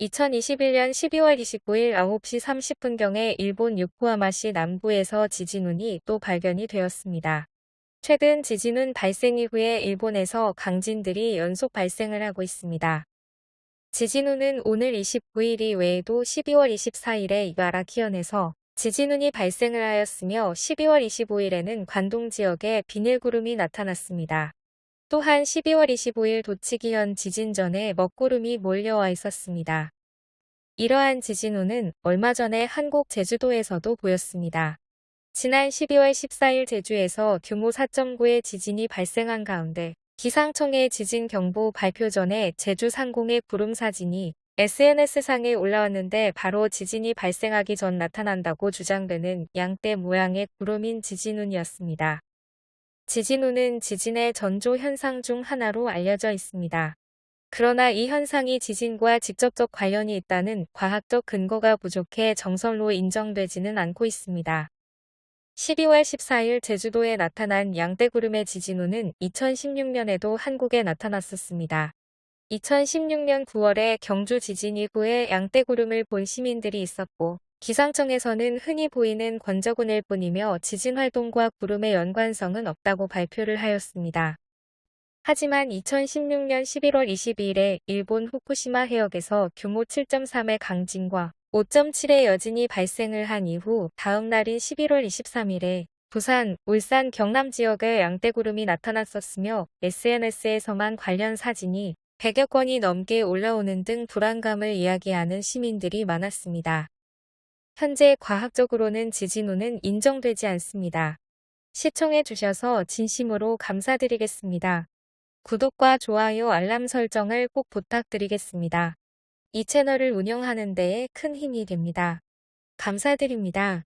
2021년 12월 29일 9시 30분경에 일본 요코하마시 남부에서 지진운이 또 발견이 되었습니다. 최근 지진운 발생 이후에 일본에서 강진들이 연속 발생을 하고 있습니다. 지진운은 오늘 29일 이 외에도 12월 24일에 이바라키현에서 지진운이 발생을 하였으며 12월 25일에는 관동 지역에 비닐구름이 나타났습니다. 또한 12월 25일 도치기현 지진 전에 먹구름이 몰려와 있었습니다. 이러한 지진운은 얼마 전에 한국 제주도에서도 보였습니다. 지난 12월 14일 제주에서 규모 4.9의 지진이 발생한 가운데 기상청의 지진 경보 발표 전에 제주 상공의 구름 사진이 SNS상에 올라왔는데 바로 지진이 발생하기 전 나타난다고 주장되는 양떼 모양의 구름인 지진운이었습니다. 지진운은 지진의 전조 현상 중 하나로 알려져 있습니다. 그러나 이 현상이 지진과 직접적 관련이 있다는 과학적 근거가 부족해 정설로 인정되지는 않고 있습니다. 12월 14일 제주도에 나타난 양떼구름의 지진운은 2016년에도 한국에 나타났었습니다. 2016년 9월에 경주 지진 이후에 양떼구름을 본 시민들이 있었고 기상청에서는 흔히 보이는 권적운일 뿐이며 지진 활동과 구름의 연관성은 없다고 발표를 하였습니다. 하지만 2016년 11월 22일에 일본 후쿠시마 해역에서 규모 7.3의 강진과 5.7의 여진이 발생을 한 이후 다음 날인 11월 23일에 부산, 울산, 경남 지역에 양떼구름이 나타났었으며 SNS에서만 관련 사진이 100여 건이 넘게 올라오는 등 불안감을 이야기하는 시민들이 많았습니다. 현재 과학적으로는 지진우는 인정되지 않습니다. 시청해 주셔서 진심으로 감사드리겠습니다. 구독과 좋아요 알람 설정을 꼭 부탁드리겠습니다. 이 채널을 운영하는 데에 큰 힘이 됩니다. 감사드립니다.